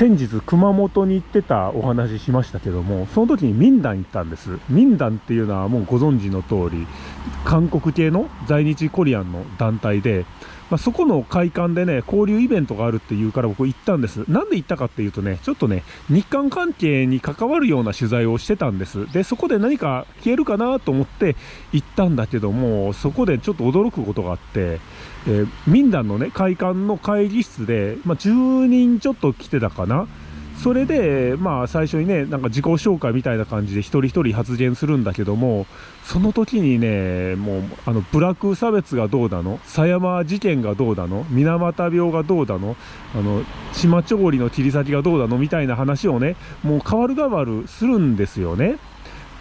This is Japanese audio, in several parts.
先日熊本に行ってたお話ししましたけどもその時に民団行ったんです。民団っていうのはもうご存知の通り韓国系の在日コリアンの団体でまあ、そこの会館でね、交流イベントがあるっていうから僕行ったんです。なんで行ったかっていうとね、ちょっとね、日韓関係に関わるような取材をしてたんです。で、そこで何か消えるかなと思って行ったんだけども、そこでちょっと驚くことがあって、えー、民団のね、会館の会議室で、まあ、10人ちょっと来てたかな。それで、まあ、最初にね、なんか自己紹介みたいな感じで一人一人発言するんだけども、その時にね、もう、あの、部落差別がどうだの、狭山事件がどうだの、水俣病がどうだの、あの、島調理の切り裂きがどうだの、みたいな話をね、もう変わる変わるするんですよね。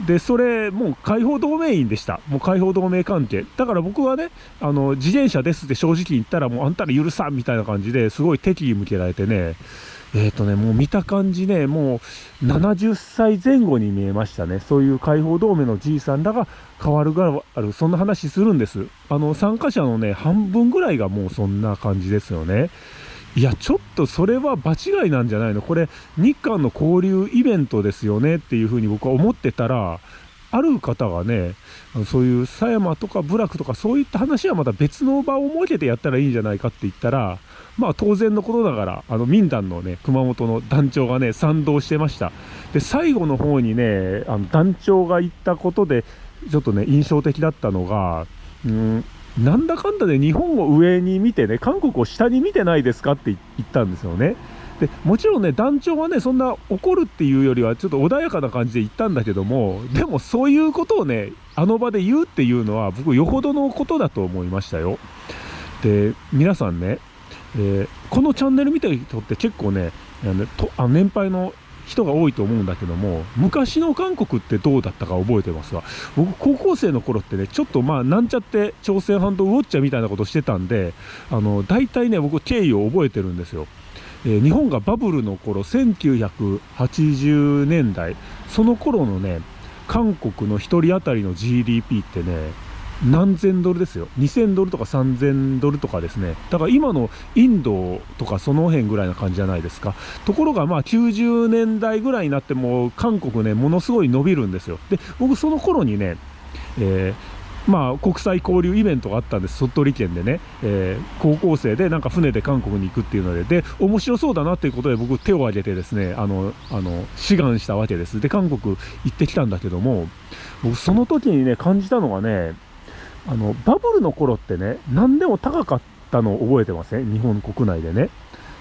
で、それ、もう解放同盟員でした。もう解放同盟関係。だから僕はね、あの、自転車ですって正直言ったら、もうあんたら許さんみたいな感じですごい敵意向けられてね、えっ、ー、とね、もう見た感じね、もう70歳前後に見えましたね。そういう解放同盟のじいさんらが変わるがある、そんな話するんです。あの、参加者のね、半分ぐらいがもうそんな感じですよね。いや、ちょっとそれは場違いなんじゃないの？これ、日韓の交流イベントですよね？っていうふうに僕は思ってたら、ある方がね、そういう狭山とか部落とかそういった話はまた別の場を設けてやったらいいんじゃないかって言ったら、まあ当然のことながら、あの民団のね、熊本の団長がね、賛同してました。で、最後の方にね、あの団長が言ったことで、ちょっとね、印象的だったのが、うん、なんだかんだで日本を上に見てね、韓国を下に見てないですかって言ったんですよね。でもちろんね、団長はね、そんな怒るっていうよりは、ちょっと穏やかな感じで言ったんだけども、でもそういうことをね、あの場で言うっていうのは、僕、よほどのことだと思いましたよ。で、皆さんね、えー、このチャンネル見てる人って結構ね、あのとあ年配の人が多いと思うんだけども、昔の韓国ってどうだったか覚えてますわ。僕、高校生の頃ってね、ちょっとまあ、なんちゃって朝鮮半島ウォッチャーみたいなことしてたんで、あの、大体ね、僕、経緯を覚えてるんですよ。えー、日本がバブルの頃、1980年代、その頃のね、韓国の1人当たりの GDP ってね、何千ドルですよ。2000ドルとか3000ドルとかですね。だから今のインドとかその辺ぐらいな感じじゃないですか。ところがまあ90年代ぐらいになっても韓国ね、ものすごい伸びるんですよ。で、僕その頃にね、えー、まあ、国際交流イベントがあったんです、鳥取県でね、えー、高校生でなんか船で韓国に行くっていうので、で、面白そうだなっていうことで僕手を挙げてですね、あの、あの、志願したわけです。で、韓国行ってきたんだけども、僕その時にね、感じたのがね、あの、バブルの頃ってね、何でも高かったのを覚えてません？日本国内でね。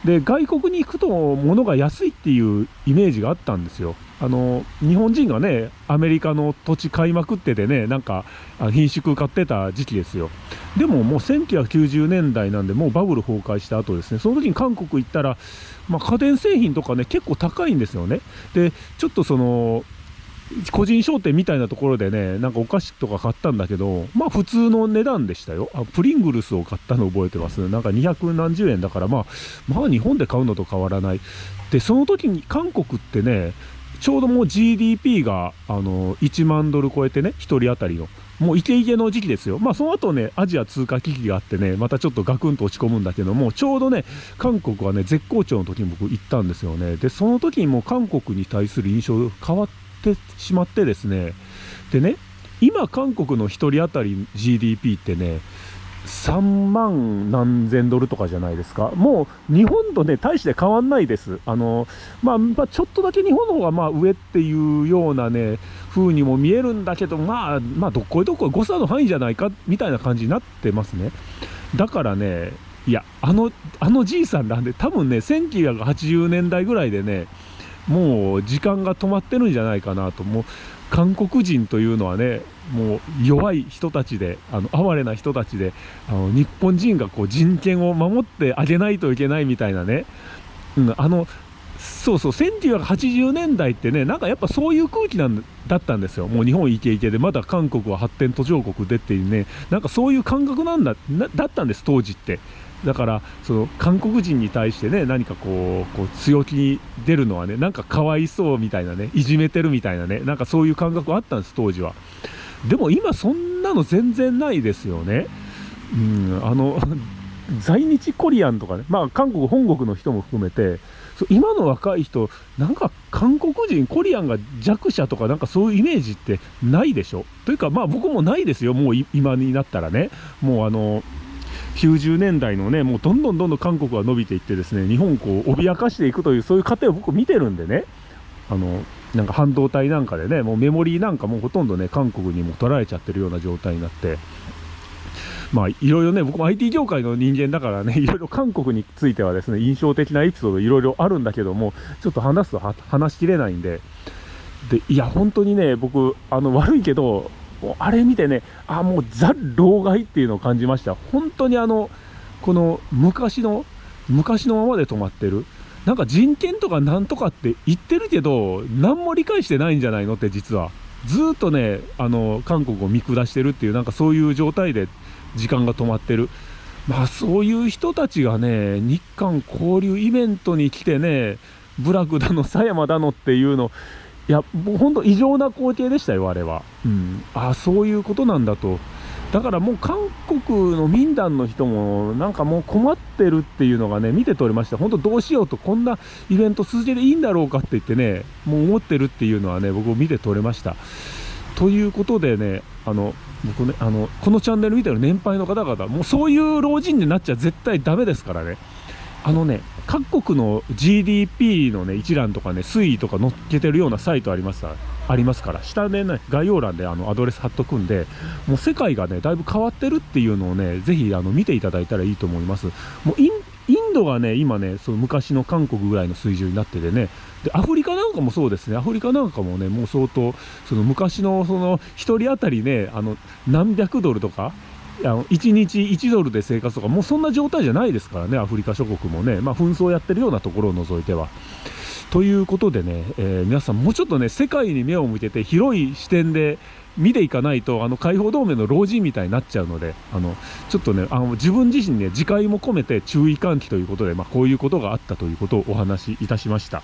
で、外国に行くと物が安いっていうイメージがあったんですよ。あの、日本人がね、アメリカの土地買いまくっててね、なんか、品種買ってた時期ですよ。でももう1990年代なんで、もうバブル崩壊した後ですね、その時に韓国行ったら、まあ、家電製品とかね、結構高いんですよね。で、ちょっとその、個人商店みたいなところでね、なんかお菓子とか買ったんだけど、まあ普通の値段でしたよ。あプリングルスを買ったの覚えてます。なんか200何十円だから、まあ、まあ日本で買うのと変わらない。で、その時に韓国ってね、ちょうどもう GDP があの1万ドル超えてね、1人当たりの。もうイケイケの時期ですよ。まあその後ね、アジア通貨危機があってね、またちょっとガクンと落ち込むんだけども、ちょうどね、韓国はね、絶好調の時に僕行ったんですよね。で、その時にもう韓国に対する印象変わって、ってしまってですねでね今韓国の1人当たり GDP ってね3万何千ドルとかじゃないですか。もう日本とね、大して変わんないです。あの、まあ、まあ、ちょっとだけ日本の方がまあ上っていうようなね、風にも見えるんだけど、まあ、まあ、どっこいどっこい誤差の範囲じゃないか、みたいな感じになってますね。だからね、いや、あの、あのじいさんなんで、多分ね、1980年代ぐらいでね、もう時間が止まってるんじゃないかなと、もう韓国人というのはね、もう弱い人たちで、あの哀れな人たちで、あの日本人がこう人権を守ってあげないといけないみたいなね、うん、あのそうそう、1980年代ってね、なんかやっぱそういう空気なんだったんですよ、もう日本イケイケで、まだ韓国は発展途上国でっていうね、なんかそういう感覚なんだだったんです、当時って。だからその韓国人に対してね何かこうこう強気に出るのはねなんかかわいそうみたいなねいじめてるみたいなねなんかそういう感覚あったんです当時は。でも今そんなの全然ないですよね。うんあの 在日コリアンとかねまあ韓国本国の人も含めて今の若い人なんか韓国人コリアンが弱者とかなんかそういうイメージってないでしょ？というかまあ僕もないですよもう今になったらね。もうあの90年代のねもうどんどんどんどん韓国が伸びていってですね日本をこう脅かしていくというそういう過程を僕見てるんでね。あのなんか半導体なんかでねもうメモリーなんかもほとんどね韓国にも取られちゃってるような状態になって。まあいろいろね僕も IT 業界の人間だからね いろいろ韓国についてはですね印象的なエピソードいろいろあるんだけどもちょっと話すと話しきれないんで。でいや本当にね僕あの悪いけどあれ見てねあもうザ・老害っていうのを感じました。本当にあのこの昔の昔のままで止まってる。なんか人権とかなんとかって言ってるけど何も理解してないんじゃないのって実は。ずっとねあの韓国を見下してるっていうなんかそういう状態で時間が止まってる。まあそういう人たちがね日韓交流イベントに来てね部落だの狭山だのっていうのいやもう本当異常な光景でしたよあれは、うん、ああそういうことなんだと。だからもう韓国の民団の人もなんかもう困ってるっていうのがね見て取れました。本当どうしようとこんなイベント続けていいんだろうかって言ってねもう思ってるっていうのはね僕見て取れました。ということでねあの僕ねあのこのチャンネル見てる年配の方々もうそういう老人になっちゃ絶対ダメですからねあのね各国の GDP のね一覧とかね推移とか載っけてるようなサイトありますありますから下でね概要欄であのアドレス貼っとくんでもう世界がねだいぶ変わってるっていうのをねぜひあの見ていただいたらいいと思います。もうインインドがね今ねその昔の韓国ぐらいの水準になっててねでアフリカなんかもそうですね。アフリカなんかもねもう相当その昔のその1人当たりねあの何百ドルとかあの1日1ドルで生活とかもうそんな状態じゃないですからねアフリカ諸国もねまあ紛争やってるようなところを除いては。ということでね、えー、皆さんもうちょっとね世界に目を向けて広い視点で見ていかないとあの解放同盟の老人みたいになっちゃうのであのちょっとねあの自分自身ね自戒も込めて注意喚起ということで、まあ、こういうことがあったということをお話しいたしました。